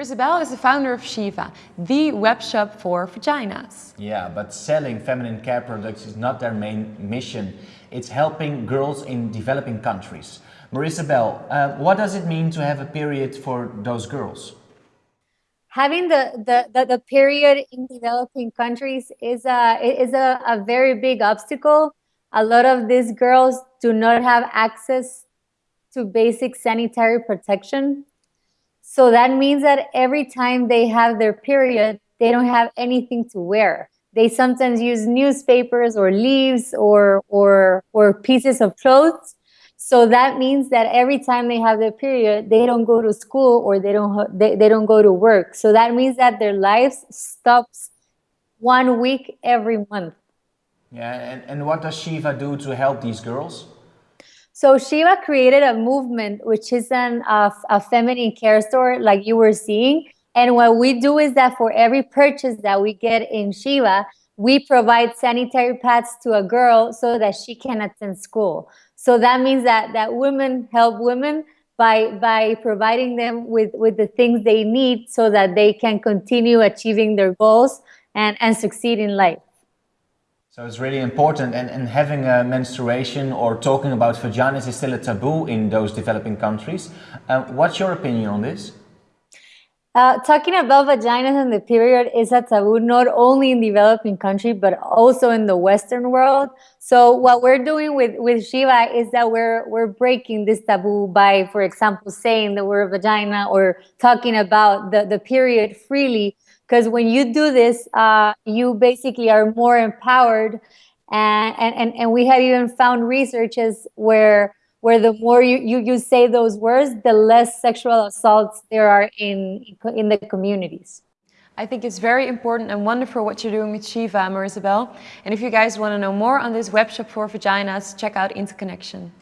Marisabel is the founder of Shiva, the web shop for vaginas. Yeah, but selling feminine care products is not their main mission. It's helping girls in developing countries. Marisabel, uh, what does it mean to have a period for those girls? Having the, the, the, the period in developing countries is, a, is a, a very big obstacle. A lot of these girls do not have access to basic sanitary protection so that means that every time they have their period, they don't have anything to wear. They sometimes use newspapers or leaves or, or, or pieces of clothes. So that means that every time they have their period, they don't go to school or they don't, they, they don't go to work. So that means that their lives stops one week every month. Yeah, and, and what does Shiva do to help these girls? So Shiva created a movement, which is an, uh, a feminine care store like you were seeing. And what we do is that for every purchase that we get in Shiva, we provide sanitary pads to a girl so that she can attend school. So that means that, that women help women by, by providing them with, with the things they need so that they can continue achieving their goals and, and succeed in life. So it's really important and, and having a menstruation or talking about vaginas is still a taboo in those developing countries. Uh, what's your opinion on this? Uh, talking about vaginas and the period is a taboo not only in developing countries but also in the Western world. So what we're doing with with Shiva is that we're we're breaking this taboo by, for example, saying the word vagina or talking about the the period freely because when you do this, uh, you basically are more empowered. And, and, and we have even found researches where where the more you, you, you say those words, the less sexual assaults there are in, in the communities. I think it's very important and wonderful what you're doing with Shiva, Marisabel. And if you guys want to know more on this webshop for vaginas, check out Interconnection.